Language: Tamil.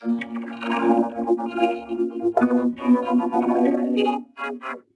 Thank you.